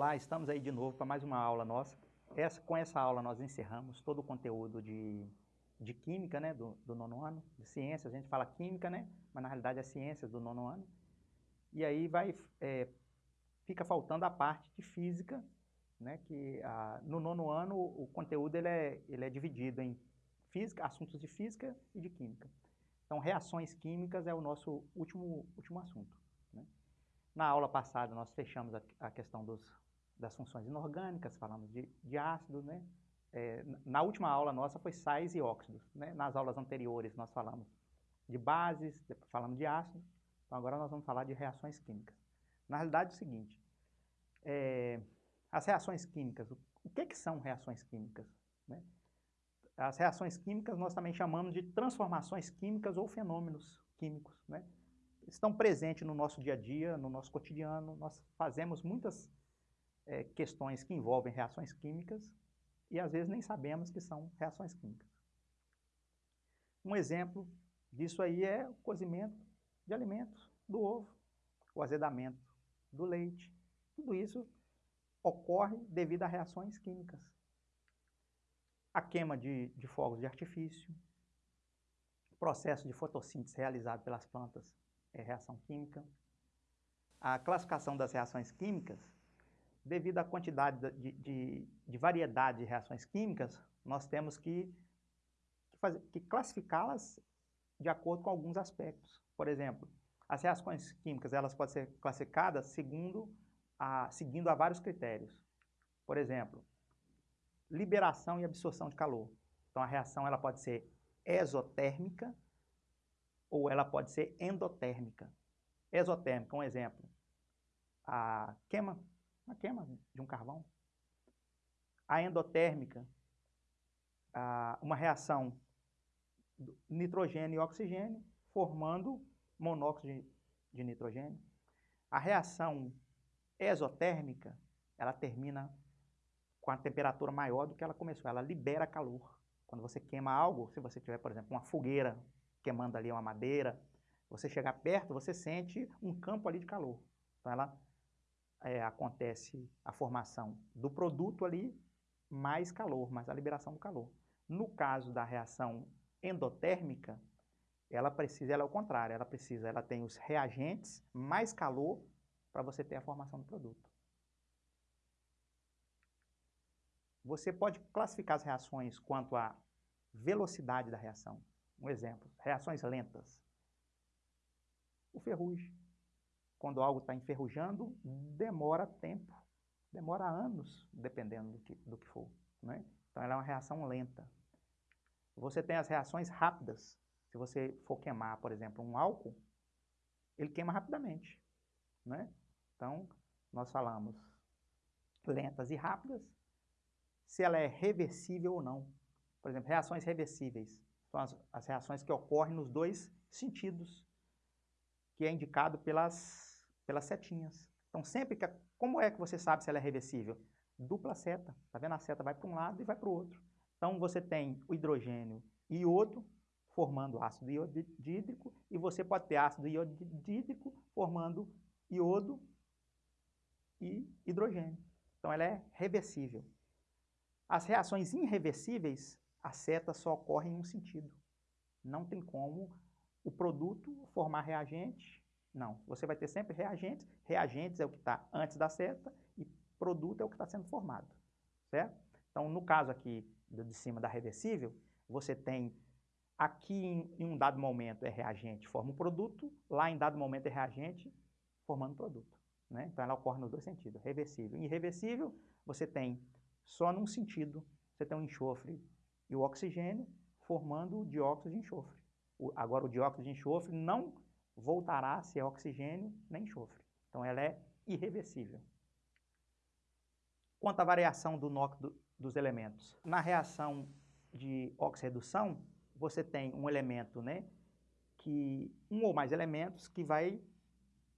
Olá, estamos aí de novo para mais uma aula nossa. Essa, com essa aula nós encerramos todo o conteúdo de, de química, né, do, do nono ano, de ciências, a gente fala química, né, mas na realidade é ciências do nono ano. E aí vai, é, fica faltando a parte de física, né, que a, no nono ano o conteúdo ele é, ele é dividido em física, assuntos de física e de química. Então reações químicas é o nosso último, último assunto. Né? Na aula passada nós fechamos a, a questão dos, das funções inorgânicas, falamos de, de ácidos, né? É, na última aula nossa foi sais e óxidos, né? Nas aulas anteriores nós falamos de bases, falamos de ácidos, então agora nós vamos falar de reações químicas. Na realidade é o seguinte, é, as reações químicas, o que, que são reações químicas? Né? As reações químicas nós também chamamos de transformações químicas ou fenômenos químicos, né? Estão presentes no nosso dia a dia, no nosso cotidiano, nós fazemos muitas é, questões que envolvem reações químicas e às vezes nem sabemos que são reações químicas. Um exemplo disso aí é o cozimento de alimentos do ovo, o azedamento do leite. Tudo isso ocorre devido a reações químicas. A queima de, de fogos de artifício, processo de fotossíntese realizado pelas plantas é reação química. A classificação das reações químicas devido à quantidade de, de, de variedade de reações químicas, nós temos que, que, que classificá-las de acordo com alguns aspectos. Por exemplo, as reações químicas elas podem ser classificadas segundo a, seguindo a vários critérios. Por exemplo, liberação e absorção de calor. Então a reação ela pode ser exotérmica ou ela pode ser endotérmica. Exotérmica, um exemplo, a queima uma queima de um carvão. A endotérmica, uma reação nitrogênio e oxigênio, formando monóxido de nitrogênio. A reação exotérmica, ela termina com a temperatura maior do que ela começou, ela libera calor. Quando você queima algo, se você tiver, por exemplo, uma fogueira queimando ali uma madeira, você chegar perto, você sente um campo ali de calor. Então ela é, acontece a formação do produto ali, mais calor, mais a liberação do calor. No caso da reação endotérmica, ela precisa, ela é o contrário, ela precisa, ela tem os reagentes, mais calor, para você ter a formação do produto. Você pode classificar as reações quanto à velocidade da reação. Um exemplo, reações lentas. O ferrugem quando algo está enferrujando, demora tempo, demora anos, dependendo do que, do que for. Né? Então, ela é uma reação lenta. Você tem as reações rápidas. Se você for queimar, por exemplo, um álcool, ele queima rapidamente. Né? Então, nós falamos lentas e rápidas, se ela é reversível ou não. Por exemplo, reações reversíveis são as, as reações que ocorrem nos dois sentidos, que é indicado pelas pelas setinhas. Então, sempre que... Como é que você sabe se ela é reversível? Dupla seta. Tá vendo? A seta vai para um lado e vai para o outro. Então, você tem o hidrogênio e iodo formando ácido iodídrico e você pode ter ácido iodídrico formando iodo e hidrogênio. Então, ela é reversível. As reações irreversíveis, a seta só ocorre em um sentido. Não tem como o produto formar reagente não, você vai ter sempre reagentes, reagentes é o que está antes da seta e produto é o que está sendo formado, certo? Então, no caso aqui de cima da reversível, você tem aqui em, em um dado momento é reagente, forma um produto, lá em dado momento é reagente, formando produto. Né? Então, ela ocorre nos dois sentidos, reversível. Em irreversível, você tem só num sentido, você tem o enxofre e o oxigênio formando o dióxido de enxofre. O, agora, o dióxido de enxofre não voltará a ser oxigênio nem enxofre. Então ela é irreversível. Quanto à variação do NOx do, dos elementos, na reação de oxirredução, você tem um elemento, né, que um ou mais elementos que vai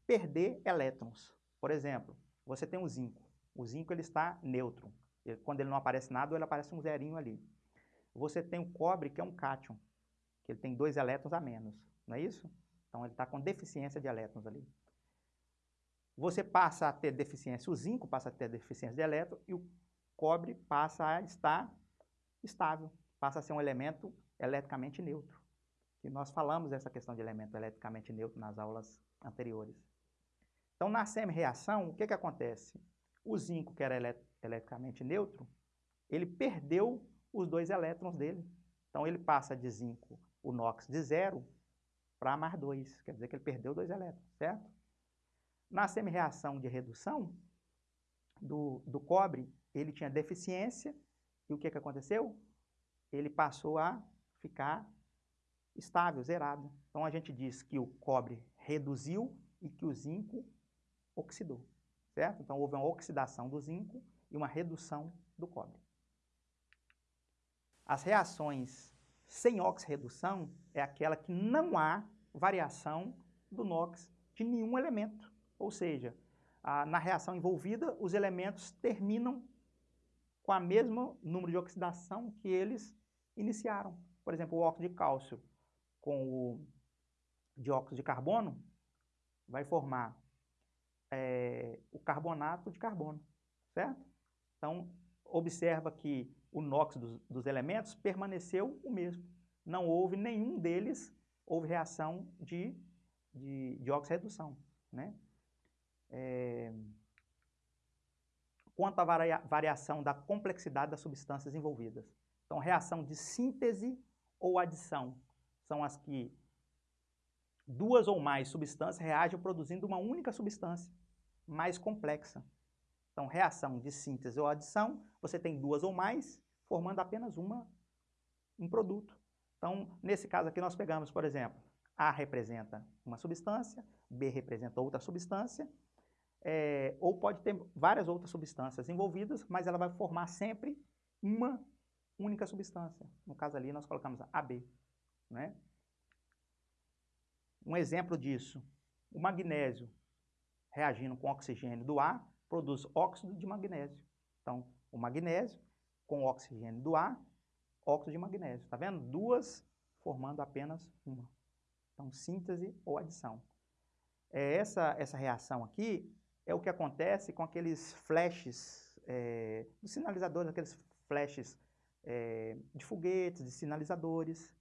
perder elétrons. Por exemplo, você tem o zinco. O zinco ele está neutro. Ele, quando ele não aparece nada, ele aparece um zerinho ali. Você tem o cobre, que é um cátion, que ele tem dois elétrons a menos, não é isso? Então ele está com deficiência de elétrons ali. você passa a ter deficiência, o zinco passa a ter deficiência de elétron e o cobre passa a estar estável, passa a ser um elemento eletricamente neutro. E nós falamos dessa questão de elemento eletricamente neutro nas aulas anteriores. Então, na semi-reação, o que, que acontece? O zinco, que era eletricamente neutro, ele perdeu os dois elétrons dele. Então, ele passa de zinco, o NOx, de zero para mais dois. Quer dizer que ele perdeu dois elétrons, certo? Na semi-reação de redução do, do cobre, ele tinha deficiência, e o que, que aconteceu? Ele passou a ficar estável, zerado. Então, a gente diz que o cobre reduziu e que o zinco oxidou, certo? Então, houve uma oxidação do zinco e uma redução do cobre. As reações sem oxirredução é aquela que não há variação do NOx de nenhum elemento. Ou seja, a, na reação envolvida, os elementos terminam com a mesmo número de oxidação que eles iniciaram. Por exemplo, o óxido de cálcio com o dióxido de carbono vai formar é, o carbonato de carbono, certo? Então, observa que o NOx dos, dos, elementos permaneceu o mesmo. Não houve nenhum deles, houve reação de, de, de oxirredução, né? é, quanto à varia variação da complexidade das substâncias envolvidas. Então, reação de síntese ou adição são as que duas ou mais substâncias reagem produzindo uma única substância mais complexa. Então, reação de síntese ou adição, você tem duas ou mais formando apenas uma, um produto. Então, nesse caso aqui, nós pegamos, por exemplo, A representa uma substância, B representa outra substância, é, ou pode ter várias outras substâncias envolvidas, mas ela vai formar sempre uma única substância. No caso ali, nós colocamos AB. Né? Um exemplo disso, o magnésio reagindo com oxigênio do ar, produz óxido de magnésio. Então, o magnésio com o oxigênio do ar, óxido de magnésio. Está vendo? Duas formando apenas uma. Então, síntese ou adição. É essa, essa reação aqui é o que acontece com aqueles flashes é, dos sinalizadores, aqueles flashes é, de foguetes, de sinalizadores,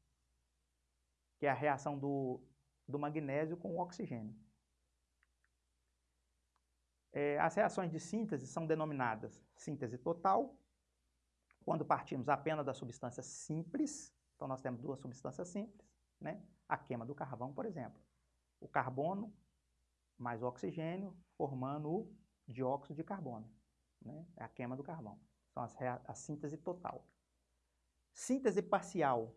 que é a reação do, do magnésio com o oxigênio. É, as reações de síntese são denominadas síntese total, quando partimos apenas da substância simples, então nós temos duas substâncias simples, né? a queima do carvão, por exemplo. O carbono mais o oxigênio, formando o dióxido de carbono. Né? É a queima do carvão. As a síntese total. Síntese parcial,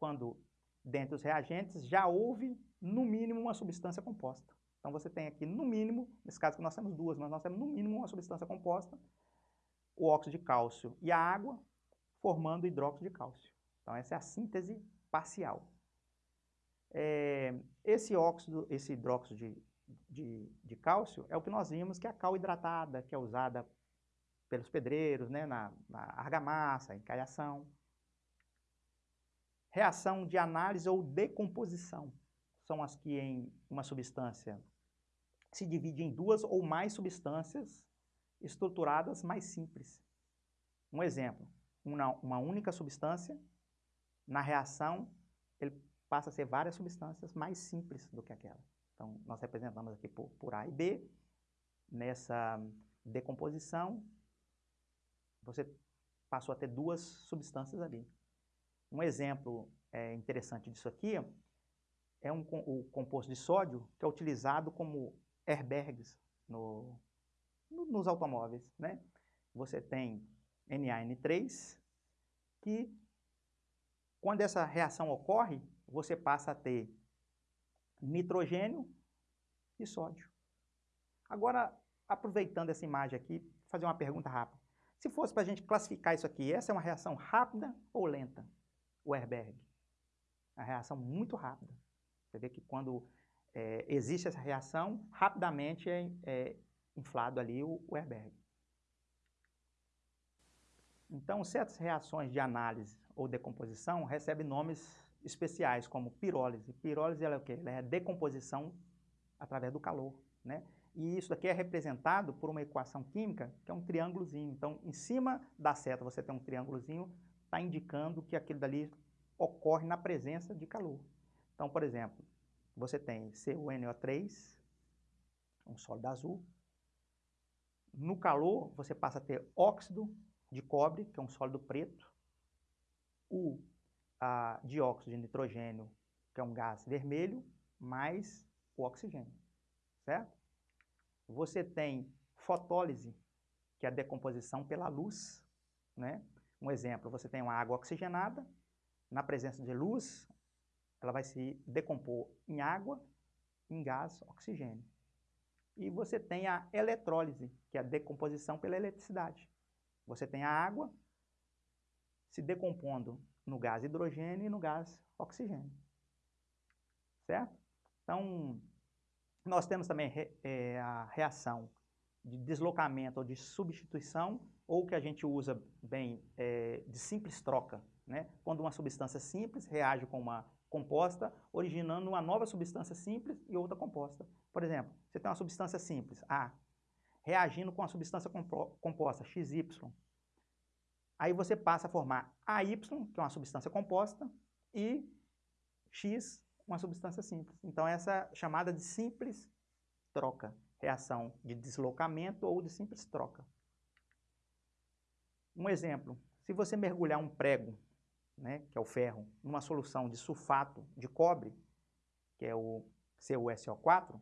quando dentre os reagentes já houve, no mínimo, uma substância composta. Então, você tem aqui, no mínimo, nesse caso que nós temos duas, mas nós temos, no mínimo, uma substância composta, o óxido de cálcio e a água, formando hidróxido de cálcio. Então, essa é a síntese parcial. É, esse óxido, esse hidróxido de, de, de cálcio é o que nós vimos que é a cal hidratada, que é usada pelos pedreiros, né, na, na argamassa, em caiação. Reação de análise ou decomposição são as que em uma substância se divide em duas ou mais substâncias estruturadas mais simples. Um exemplo, uma, uma única substância, na reação, ele passa a ser várias substâncias mais simples do que aquela. Então, nós representamos aqui por, por A e B. Nessa decomposição, você passou a ter duas substâncias ali. Um exemplo é, interessante disso aqui é um, o composto de sódio que é utilizado como airbags no, nos automóveis. Né? Você tem NaN3, que quando essa reação ocorre, você passa a ter nitrogênio e sódio. Agora, aproveitando essa imagem aqui, fazer uma pergunta rápida. Se fosse para a gente classificar isso aqui, essa é uma reação rápida ou lenta? O Herberg. A reação muito rápida. Você vê que quando é, existe essa reação, rapidamente é, é inflado ali o, o Herberg. Então, certas reações de análise ou decomposição recebem nomes especiais, como pirólise. Pirólise ela é o quê? Ela é a decomposição através do calor. Né? E isso daqui é representado por uma equação química, que é um triângulozinho. Então, em cima da seta você tem um triângulozinho, está indicando que aquilo dali ocorre na presença de calor. Então, por exemplo, você tem CuNO3, um sólido azul. No calor, você passa a ter óxido de cobre, que é um sólido preto, o dióxido de nitrogênio, que é um gás vermelho, mais o oxigênio, certo? Você tem fotólise, que é a decomposição pela luz, né? Um exemplo, você tem uma água oxigenada, na presença de luz, ela vai se decompor em água, em gás, oxigênio. E você tem a eletrólise, que é a decomposição pela eletricidade. Você tem a água se decompondo no gás hidrogênio e no gás oxigênio. Certo? Então, nós temos também é, a reação de deslocamento ou de substituição, ou que a gente usa bem é, de simples troca, né? quando uma substância simples reage com uma composta, originando uma nova substância simples e outra composta. Por exemplo, você tem uma substância simples, A, reagindo com a substância composta, XY. Aí você passa a formar AY, que é uma substância composta, e X, uma substância simples. Então, essa é chamada de simples troca, reação de deslocamento ou de simples troca. Um exemplo, se você mergulhar um prego, né, que é o ferro, numa solução de sulfato de cobre, que é o CuSO4,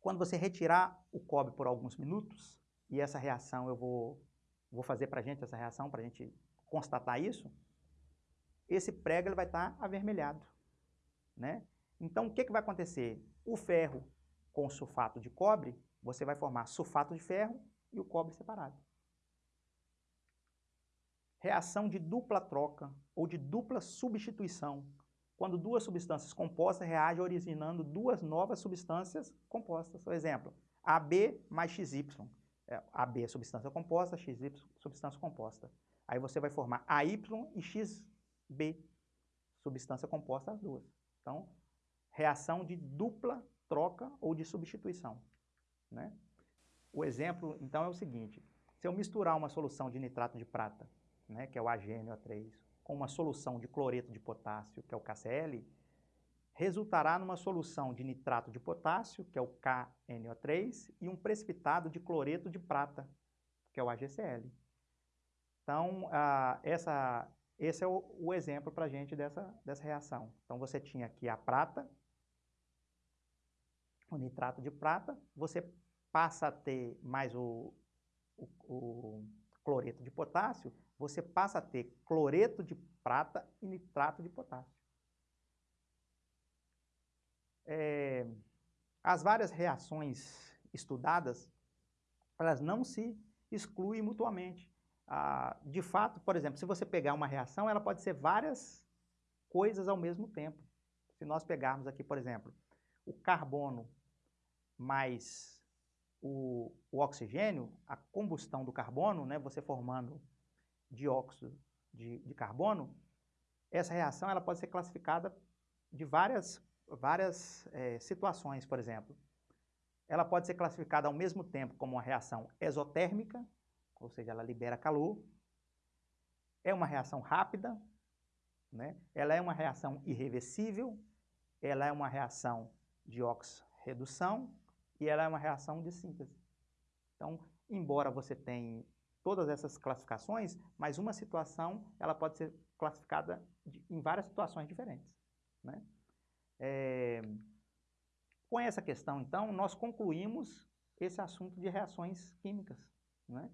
quando você retirar o cobre por alguns minutos, e essa reação eu vou, vou fazer para a gente, essa reação, para a gente constatar isso, esse prego ele vai estar tá avermelhado. Né? Então, o que, que vai acontecer? O ferro com sulfato de cobre, você vai formar sulfato de ferro e o cobre separado. Reação de dupla troca ou de dupla substituição, quando duas substâncias compostas reagem originando duas novas substâncias compostas. Por exemplo, AB mais XY. É, AB é substância composta, XY substância composta. Aí você vai formar AY e XB, substância composta as duas. Então, reação de dupla troca ou de substituição. Né? O exemplo, então, é o seguinte. Se eu misturar uma solução de nitrato de prata, né, que é o AgNO3, com uma solução de cloreto de potássio, que é o KCl, resultará numa solução de nitrato de potássio, que é o KNO3, e um precipitado de cloreto de prata, que é o AgCl. Então, ah, essa, esse é o, o exemplo para a gente dessa, dessa reação. Então, você tinha aqui a prata, o nitrato de prata, você passa a ter mais o, o, o cloreto de potássio, você passa a ter cloreto de prata e nitrato de potássio. É, as várias reações estudadas, elas não se excluem mutuamente. Ah, de fato, por exemplo, se você pegar uma reação, ela pode ser várias coisas ao mesmo tempo. Se nós pegarmos aqui, por exemplo, o carbono mais o, o oxigênio, a combustão do carbono, né, você formando dióxido de, de carbono, essa reação ela pode ser classificada de várias, várias é, situações, por exemplo. Ela pode ser classificada ao mesmo tempo como uma reação exotérmica, ou seja, ela libera calor. É uma reação rápida, né? ela é uma reação irreversível, ela é uma reação de oxirredução e ela é uma reação de síntese. Então, embora você tenha todas essas classificações, mas uma situação ela pode ser classificada de, em várias situações diferentes. Né? É, com essa questão, então, nós concluímos esse assunto de reações químicas. Né?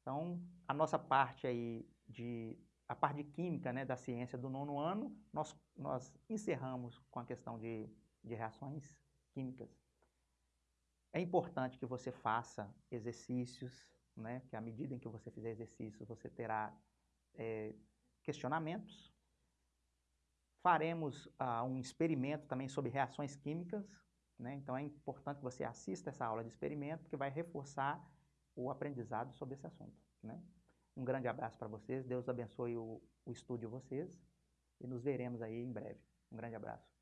Então, a nossa parte aí de a parte de química né, da ciência do nono ano, nós, nós encerramos com a questão de, de reações químicas. É importante que você faça exercícios, né, que à medida em que você fizer exercícios, você terá é, questionamentos. Faremos uh, um experimento também sobre reações químicas, né? então é importante que você assista essa aula de experimento, que vai reforçar o aprendizado sobre esse assunto. Né? Um grande abraço para vocês, Deus abençoe o, o estudo de vocês e nos veremos aí em breve. Um grande abraço.